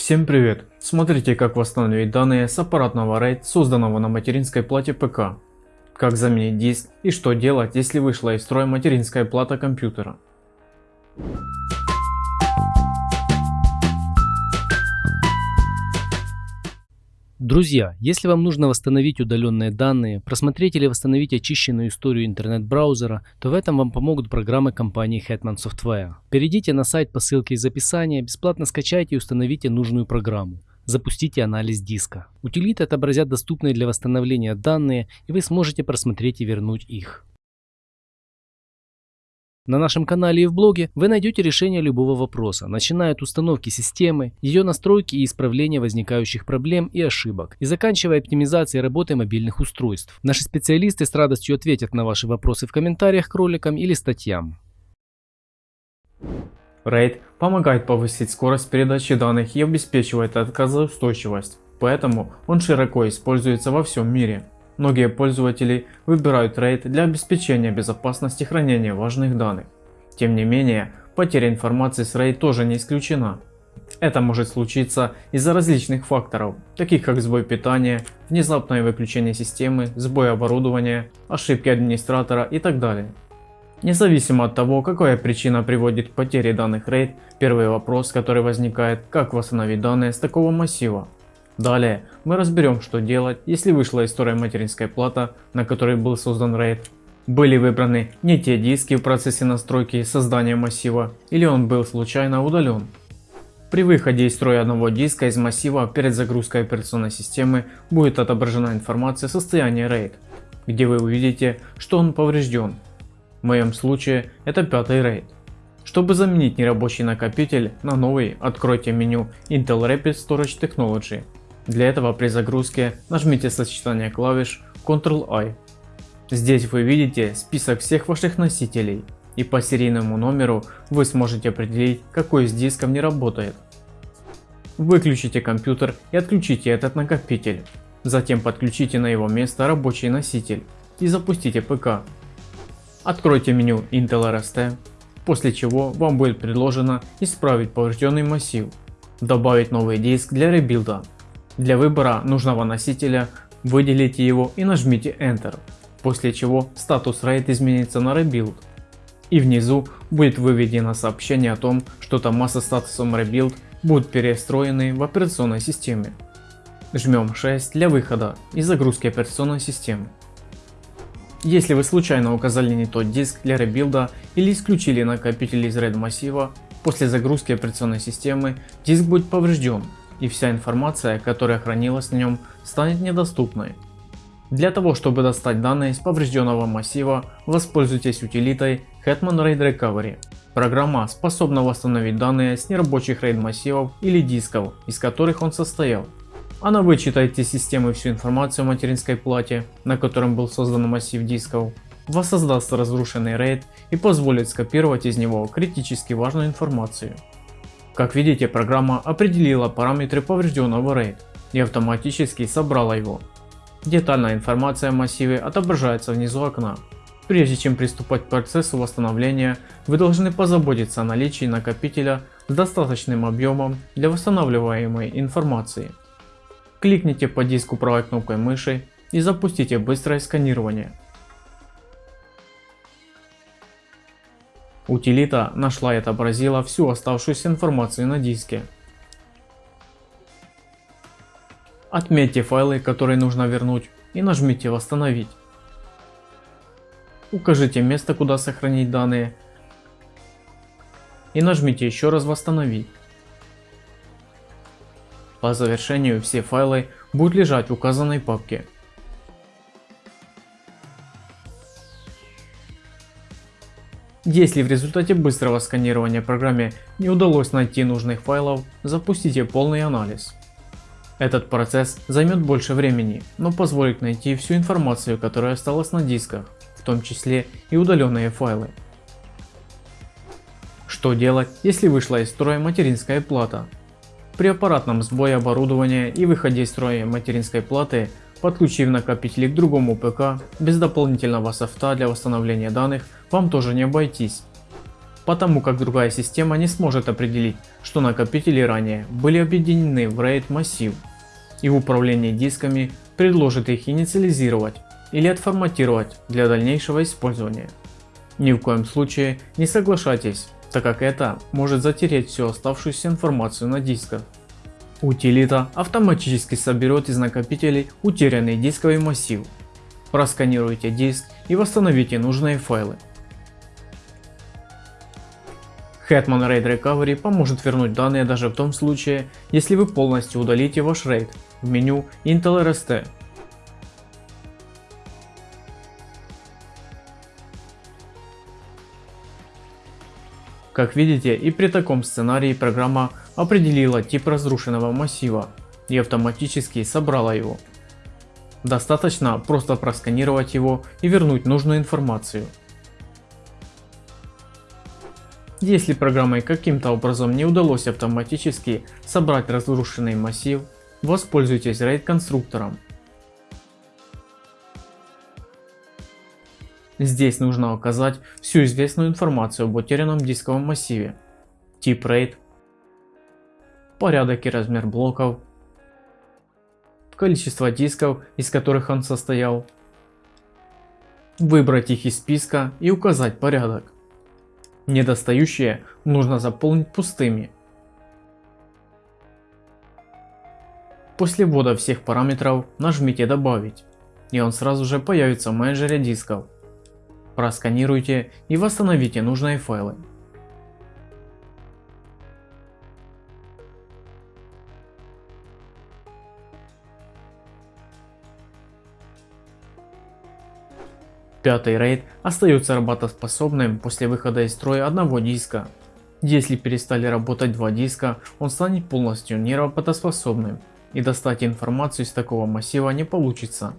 Всем привет! Смотрите как восстановить данные с аппаратного RAID, созданного на материнской плате ПК. Как заменить диск и что делать, если вышла из строя материнская плата компьютера. Друзья, если вам нужно восстановить удаленные данные, просмотреть или восстановить очищенную историю интернет-браузера, то в этом вам помогут программы компании Hetman Software. Перейдите на сайт по ссылке из описания, бесплатно скачайте и установите нужную программу. Запустите анализ диска. Утилиты отобразят доступные для восстановления данные, и вы сможете просмотреть и вернуть их. На нашем канале и в блоге вы найдете решение любого вопроса, начиная от установки системы, ее настройки и исправления возникающих проблем и ошибок, и заканчивая оптимизацией работы мобильных устройств. Наши специалисты с радостью ответят на ваши вопросы в комментариях к роликам или статьям. RAID помогает повысить скорость передачи данных и обеспечивает отказоустойчивость, поэтому он широко используется во всем мире. Многие пользователи выбирают RAID для обеспечения безопасности хранения важных данных. Тем не менее, потеря информации с RAID тоже не исключена. Это может случиться из-за различных факторов, таких как сбой питания, внезапное выключение системы, сбой оборудования, ошибки администратора и так далее. Независимо от того, какая причина приводит к потере данных RAID, первый вопрос, который возникает, как восстановить данные с такого массива. Далее мы разберем что делать, если вышла из строя материнская плата, на которой был создан RAID. Были выбраны не те диски в процессе настройки создания массива, или он был случайно удален. При выходе из строя одного диска из массива перед загрузкой операционной системы будет отображена информация о состоянии RAID, где вы увидите, что он поврежден. В моем случае это пятый RAID. Чтобы заменить нерабочий накопитель на новый, откройте меню Intel Rapid Storage Technology для этого при загрузке нажмите сочетание клавиш Ctrl-I. Здесь вы видите список всех ваших носителей и по серийному номеру вы сможете определить какой из дисков не работает. Выключите компьютер и отключите этот накопитель. Затем подключите на его место рабочий носитель и запустите ПК. Откройте меню Intel RST, после чего вам будет предложено исправить поврежденный массив, добавить новый диск для rebuild а для выбора нужного носителя выделите его и нажмите Enter, после чего статус RAID изменится на Rebuild. И внизу будет выведено сообщение о том, что тома со статусом Rebuild будут перестроены в операционной системе. Жмем 6 для выхода и загрузки операционной системы. Если вы случайно указали не тот диск для rebuild а или исключили накопитель из RAID массива, после загрузки операционной системы диск будет поврежден и вся информация, которая хранилась на нем, станет недоступной. Для того, чтобы достать данные из поврежденного массива, воспользуйтесь утилитой Hetman RAID Recovery. Программа способна восстановить данные с нерабочих RAID массивов или дисков, из которых он состоял. Она вычитает из системы всю информацию о материнской плате, на котором был создан массив дисков, воссоздаст разрушенный RAID и позволит скопировать из него критически важную информацию. Как видите, программа определила параметры поврежденного RAID и автоматически собрала его. Детальная информация о массиве отображается внизу окна. Прежде чем приступать к процессу восстановления, вы должны позаботиться о наличии накопителя с достаточным объемом для восстанавливаемой информации. Кликните по диску правой кнопкой мыши и запустите быстрое сканирование. Утилита нашла и отобразила всю оставшуюся информацию на диске. Отметьте файлы, которые нужно вернуть и нажмите восстановить. Укажите место, куда сохранить данные и нажмите еще раз восстановить. По завершению все файлы будут лежать в указанной папке. Если в результате быстрого сканирования программе не удалось найти нужных файлов, запустите полный анализ. Этот процесс займет больше времени, но позволит найти всю информацию, которая осталась на дисках, в том числе и удаленные файлы. Что делать, если вышла из строя материнская плата? При аппаратном сбое оборудования и выходе из строя материнской платы Подключив накопители к другому ПК, без дополнительного софта для восстановления данных вам тоже не обойтись. потому как другая система не сможет определить, что накопители ранее были объединены в RAID массив, и управление дисками предложит их инициализировать или отформатировать для дальнейшего использования. Ни в коем случае не соглашайтесь, так как это может затереть всю оставшуюся информацию на дисках. Утилита автоматически соберет из накопителей утерянный дисковый массив. Просканируйте диск и восстановите нужные файлы. Hetman RAID Recovery поможет вернуть данные даже в том случае, если вы полностью удалите ваш RAID в меню Intel RST. Как видите и при таком сценарии программа определила тип разрушенного массива и автоматически собрала его. Достаточно просто просканировать его и вернуть нужную информацию. Если программой каким-то образом не удалось автоматически собрать разрушенный массив, воспользуйтесь RAID конструктором. Здесь нужно указать всю известную информацию об утерянном дисковом массиве, тип RAID, порядок и размер блоков, количество дисков, из которых он состоял, выбрать их из списка и указать порядок. Недостающие нужно заполнить пустыми. После ввода всех параметров нажмите добавить и он сразу же появится в менеджере дисков. Просканируйте и восстановите нужные файлы. Пятый RAID остается работоспособным после выхода из строя одного диска. Если перестали работать два диска, он станет полностью неработоспособным и достать информацию из такого массива не получится.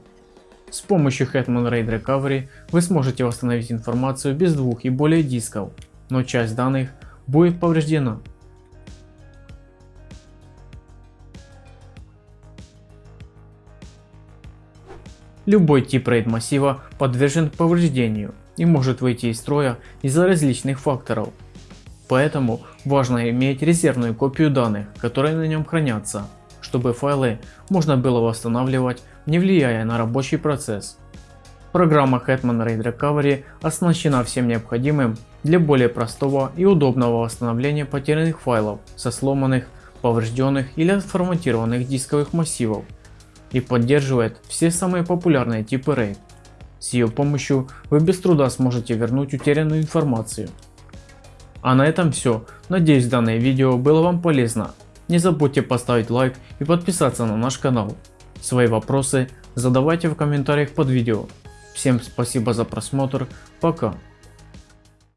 С помощью Hetman RAID Recovery вы сможете восстановить информацию без двух и более дисков, но часть данных будет повреждена. Любой тип RAID массива подвержен повреждению и может выйти из строя из-за различных факторов. Поэтому важно иметь резервную копию данных, которые на нем хранятся, чтобы файлы можно было восстанавливать, не влияя на рабочий процесс. Программа Hetman RAID Recovery оснащена всем необходимым для более простого и удобного восстановления потерянных файлов со сломанных, поврежденных или отформатированных дисковых массивов и поддерживает все самые популярные типы RAID. С ее помощью вы без труда сможете вернуть утерянную информацию. А на этом все. Надеюсь данное видео было вам полезно. Не забудьте поставить лайк и подписаться на наш канал. Свои вопросы задавайте в комментариях под видео. Всем спасибо за просмотр. Пока.